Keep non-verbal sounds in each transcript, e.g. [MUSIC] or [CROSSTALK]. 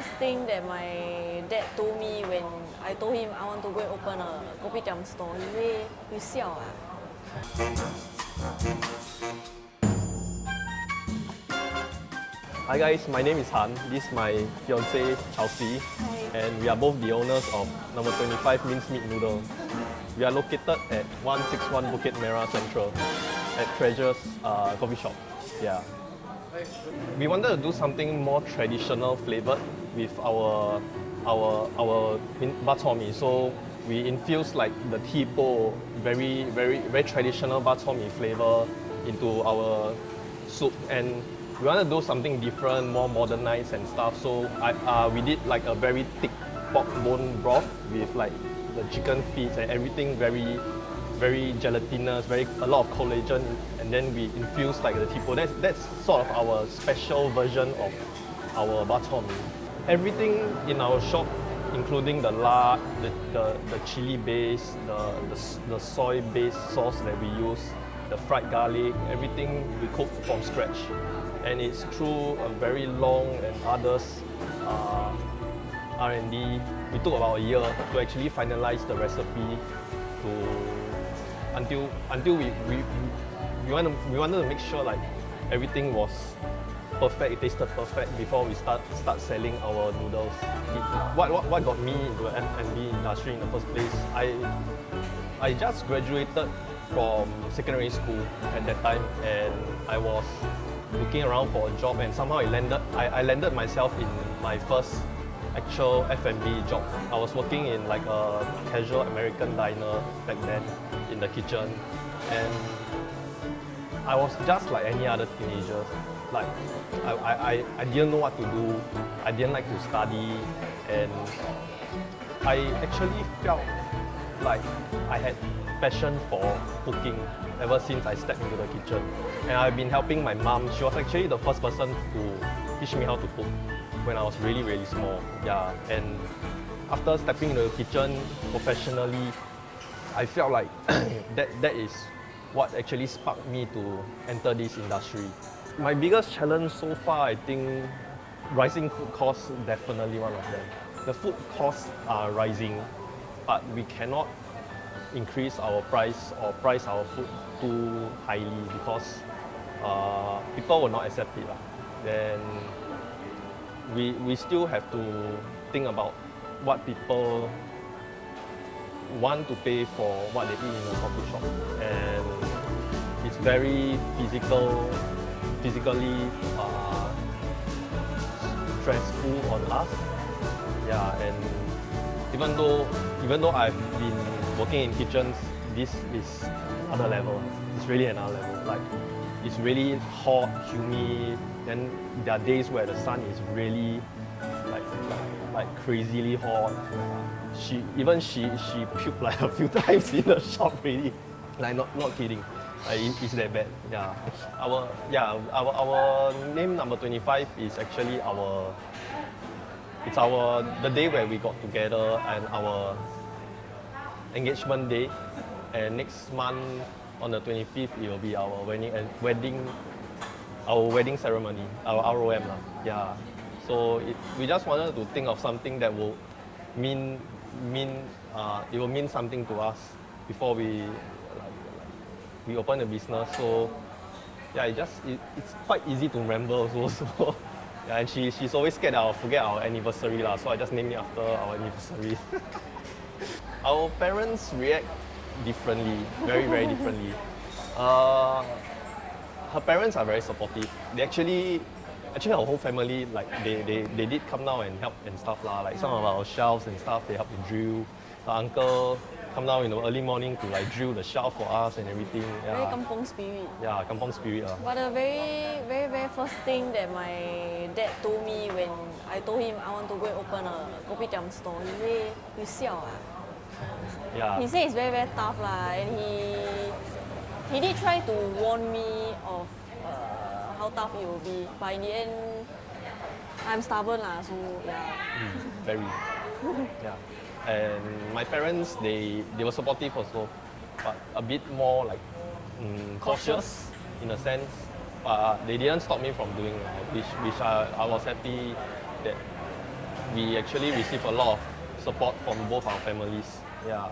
first thing that my dad told me when I told him I want to go and open a kopitiam store. He say, you siao ah. Hi guys, my name is Han. This is my fiancée Chelsea, Hi. and we are both the owners of number 25 Minced Meat Noodle. We are located at 161 Bukit Merah Central at Treasures uh, Coffee Shop. Yeah. We wanted to do something more traditional flavored with our our our bak. So we infuse like the tipo, very very very traditional bak flavor into our soup and we want to do something different, more modernized and stuff. So I, uh, we did like a very thick pork bone broth with like the chicken feet and everything very very gelatinous, very a lot of collagen, and then we infuse like the tipo. That's that's sort of our special version of our bak. Everything in our shop, including the lard, the, the, the chili base, the, the, the soy based sauce that we use, the fried garlic, everything we cook from scratch. And it's through a very long and arduous uh, R&D. We took about a year to actually finalize the recipe to until until we we, we, want to, we wanted to make sure like everything was perfect, it tasted perfect before we start start selling our noodles. It- what, what, what got me into the F&B industry in the first place, I I just graduated from secondary school at that time and I was looking around for a job and somehow it landed I, I landed myself in my first actual F&B job. I was working in like a casual American diner back then in the kitchen and I was just like any other teenager. Like I, I, I- didn't know what to do. I didn't like to study and I actually felt like I had passion for cooking ever since I stepped into the kitchen. And I've been helping my mom. She was actually the first person to teach me how to cook when I was really, really small. Yeah. And after stepping into the kitchen professionally, I felt like [COUGHS] that, that is what actually sparked me to enter this industry. My biggest challenge so far, I think, rising food costs definitely one of them. The food costs are rising, but we cannot increase our price or price our food too highly because uh, people will not accept it. Then we, we still have to think about what people want to pay for what they eat in a coffee shop. And it's very physical, physically uh, stressful on us. Yeah, and even though even though I've been working in kitchens, this is other level. It's really another level. Like it's really hot, humid. Then there are days where the sun is really like crazily hot. She even she she puked like a few [LAUGHS] times in the shop really. Like not not kidding. Like, it- it's that bad. Yeah. Our yeah our our name number 25 is actually our it's our the day where we got together and our engagement day. And next month on the 25th it will be our wedding wedding our wedding ceremony, our ROM lah. Yeah. So it, we just wanted to think of something that will mean mean uh, it will mean something to us before we like, we open the business. So yeah, it just it, it's quite easy to remember also. [LAUGHS] So yeah, and she she's always scared that I'll forget our anniversary lah. So I just named it after our anniversary. [LAUGHS] our parents react differently, very very differently. [LAUGHS] Uh, her parents are very supportive. They actually, actually our whole family, like they, they, they did come down and help and stuff lah. Like some of our shelves and stuff, they helped to drill. Her uncle come down in the early morning to like drill the shelf for us and everything. Very kampong spirit. yeah, kampong spirit lah. But the very, very, very first thing that my dad told me when I told him I want to go and open a kopitiam store, he say, you siao ah. Yeah. He said it's very, very tough lah, and he he did try to warn me of uh, how tough it will be, but in the end, I'm stubborn lah, so yeah. very. [LAUGHS] yeah. And my parents, they, they were supportive also, but a bit more like mm, cautious in a sense. But they didn't stop me from doing, uh, which, which I, I was happy that we actually received a lot of support from both our families. Yeah.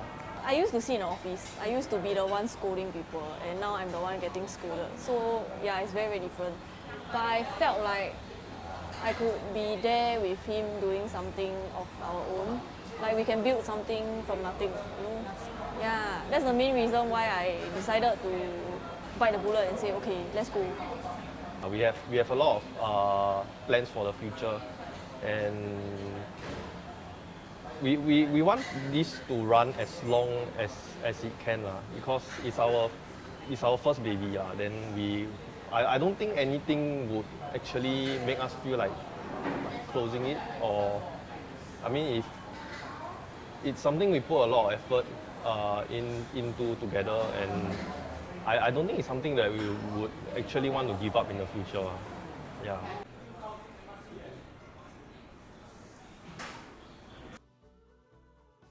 I used to sit in the office. I used to be the one scolding people, and now I'm the one getting scolded. So yeah, it's very very different. But I felt like I could be there with him doing something of our own. Like we can build something from nothing. You know? Yeah, that's the main reason why I decided to bite the bullet and say, okay, let's go. Uh, We have we have a lot of uh, plans for the future, and we, we, we want this to run as long as, as it can lah, because it's our it's our first baby lah. Then we I, I don't think anything would actually make us feel like closing it or I mean if it's something we put a lot of effort uh, in into together and I, I don't think it's something that we would actually want to give up in the future. Yeah.